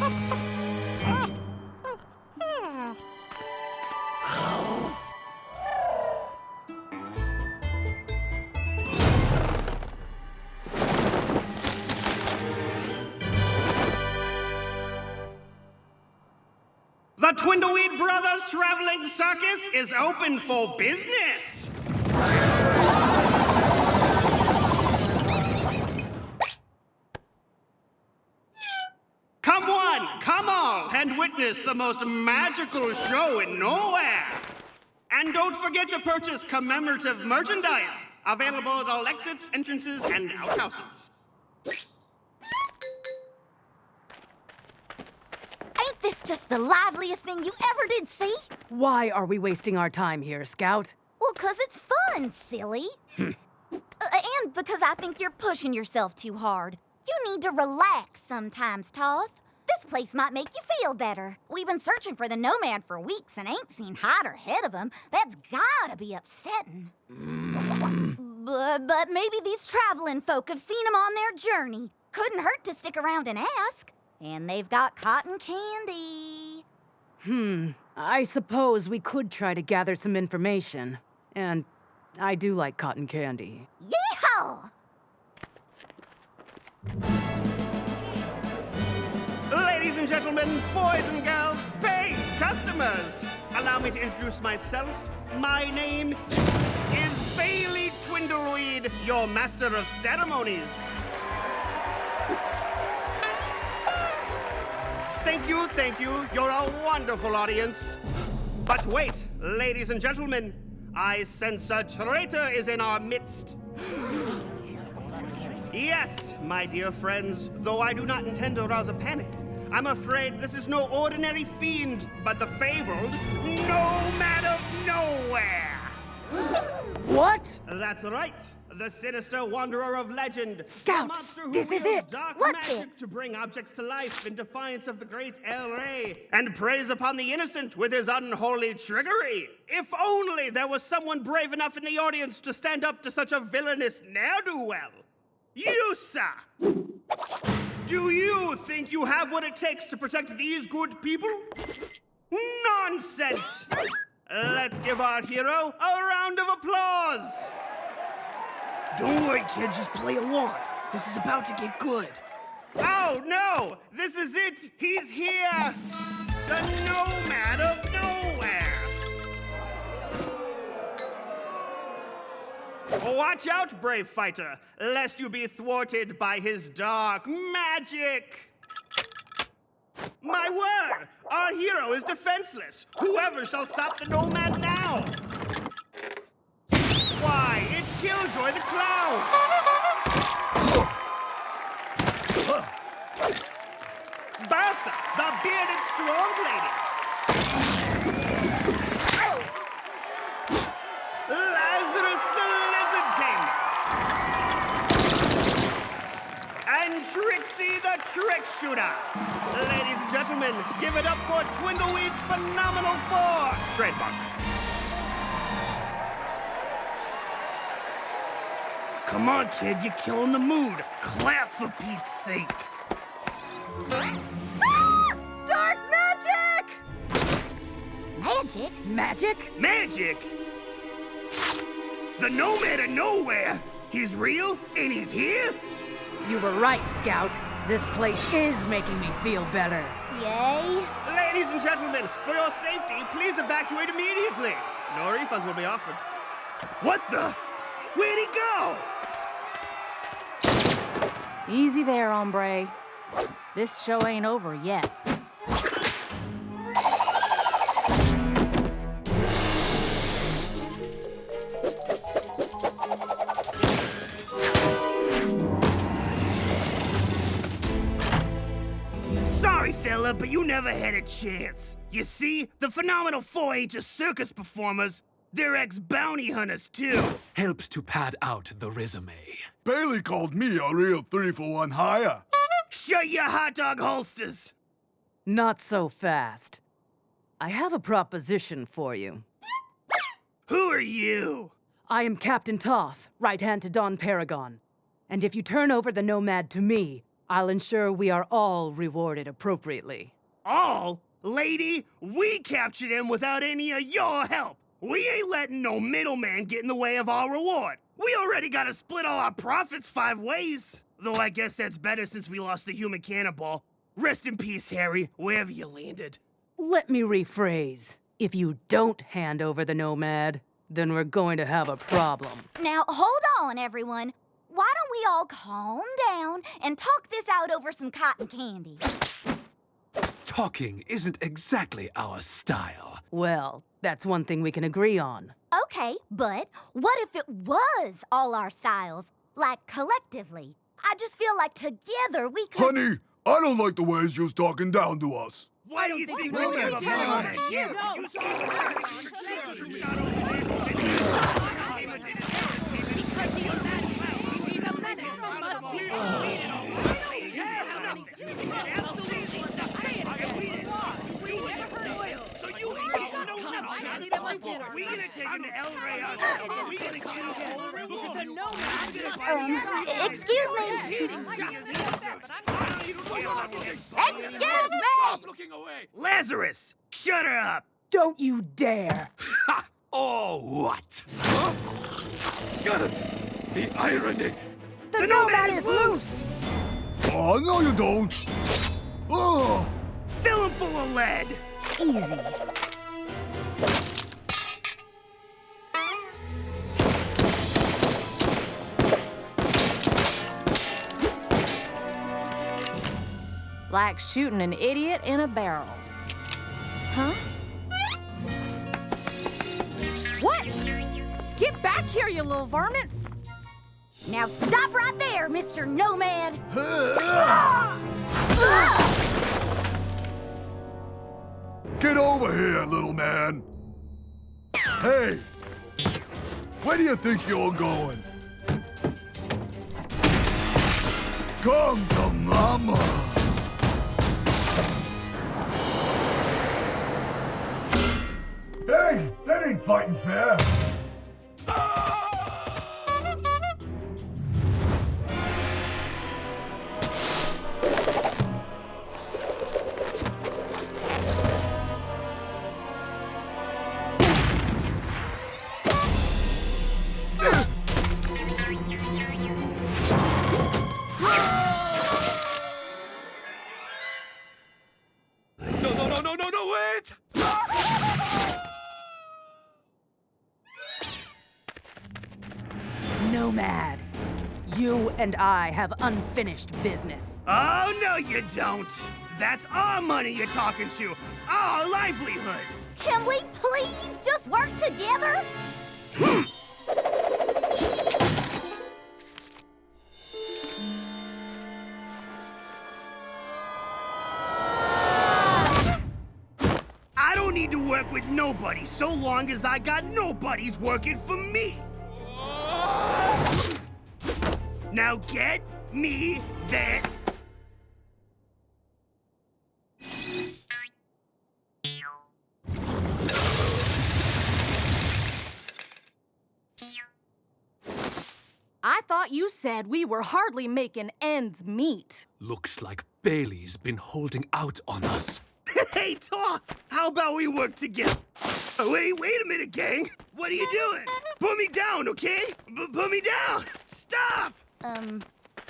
The Twindleweed Brothers Traveling Circus is open for business. Witness the most magical show in nowhere. And don't forget to purchase commemorative merchandise, available at all exits, entrances, and outhouses. Ain't this just the liveliest thing you ever did see? Why are we wasting our time here, Scout? Well, 'cause it's fun, silly. Uh, and because I think you're pushing yourself too hard. You need to relax sometimes, Toth. This place might make you feel better. We've been searching for the Nomad for weeks and ain't seen hide or head of him. That's gotta be upsetting. but, but maybe these traveling folk have seen him on their journey. Couldn't hurt to stick around and ask. And they've got cotton candy. Hmm, I suppose we could try to gather some information. And I do like cotton candy. Yeehaw! And gentlemen, boys and girls, paid customers, allow me to introduce myself. My name is Bailey Twindleweed, your master of ceremonies. Thank you, thank you. You're a wonderful audience. But wait, ladies and gentlemen, I sense a traitor is in our midst. Yes, my dear friends, though I do not intend to rouse a panic, I'm afraid this is no ordinary fiend, but the fabled Nomad of Nowhere. What? That's right. The sinister wanderer of legend. Scout, the monster who this is it. Dark What's magic it? to bring objects to life in defiance of the great El Rey, and preys upon the innocent with his unholy trickery. If only there was someone brave enough in the audience to stand up to such a villainous ne'er-do-well. You, sir. Do you think you have what it takes to protect these good people? Nonsense! Let's give our hero a round of applause! Don't worry, kid, just play along. This is about to get good. Oh no! This is it! He's here! The Nomad of Watch out, brave fighter, lest you be thwarted by his dark magic! My word! Our hero is defenseless! Whoever shall stop the Nomad now? Why, it's Killjoy the Clown! Bertha, the bearded strong lady! Gentlemen, give it up for Twindleweed's Phenomenal Four! Trademark. Come on, kid, you're killing the mood. Clap for Pete's sake. Ah! Dark magic! Magic? Magic? Magic? The Nomad of Nowhere? He's real and he's here? You were right, Scout. This place is making me feel better. Yay. Ladies and gentlemen, for your safety, please evacuate immediately. No refunds will be offered. What the? Where'd he go? Easy there, hombre. This show ain't over yet. But you never had a chance. You see, the Phenomenal Four ain't just circus performers. They're ex-bounty hunters, too. helps to pad out the resume. Bailey called me a real three for one hire. Shut your hot dog holsters. Not so fast. I have a proposition for you. Who are you? I am Captain Toth, right hand to Don Paragon. And if you turn over the Nomad to me, I'll ensure we are all rewarded appropriately. All? Lady, we captured him without any of your help. We ain't letting no middleman get in the way of our reward. We already gotta split all our profits five ways. Though I guess that's better since we lost the human cannonball. Rest in peace, Harry, wherever you landed. let me rephrase. If you don't hand over the Nomad, then we're going to have a problem. Now, hold on, everyone. Why don't we all calm down and talk this out over some cotton candy? Talking isn't exactly our style. Well, that's one thing we can agree on. Okay, but what if it was all our styles? Like collectively? I just feel like together we could. Honey, I don't like the ways you's talking down to us. Why do you think we What give are up we doing? on us? Yeah, No. did you see the troops out over So you ain't getting no help. We gonna take him to El Rey ourselves. We gonna get a whole reward. Um, excuse me. Excuse me! Lazarus, shut her up. Don't you dare! Ha! Oh, what? Huh? Got it. The irony. The nomad is loose. Oh, no you don't. Oh, Fill him full of lead. Easy. Like shooting an idiot in a barrel. Huh? What? Get back here, you little varmints! Now stop right there, Mr. Nomad. get over here, little man. Hey, where do you think you're going? Come to mama. Hey, that ain't fighting fair. Nomad, you and I have unfinished business. Oh, no, you don't. That's our money you're talking to. Our livelihood. Can we please just work together? I don't need to work with nobody so long as I got nobodies working for me. Now get me that. I thought you said we were hardly making ends meet. Looks like Bailey's been holding out on us. Hey, Toth, how about we work together? Oh, wait, wait a minute, gang. What are you doing? Put me down, okay? B- put me down. Stop. Um,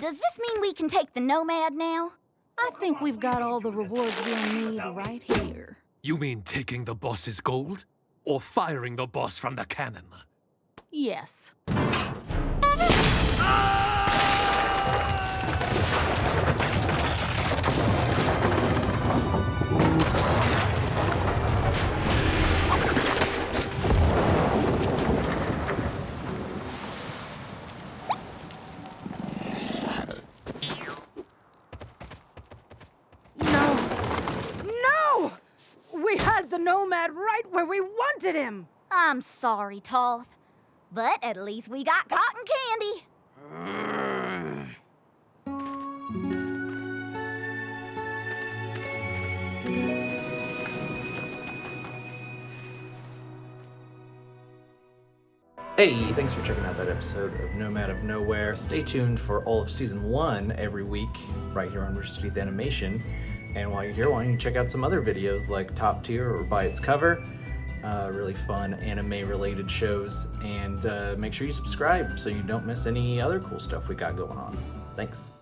does this mean we can take the Nomad now? I think we've got all the rewards we'll need right here. You mean taking the boss's gold? Or firing the boss from the cannon? Yes. Had the Nomad right where we wanted him! I'm sorry, Toth. But at least we got cotton candy. Hey, thanks for checking out that episode of Nomad of Nowhere. Stay tuned for all of season one every week right here on Rooster Teeth Animation. And while you're here, why don't you check out some other videos like Top Tier or By Its Cover? Uh, really fun anime related shows. And uh, make sure you subscribe so you don't miss any other cool stuff we got going on. Thanks.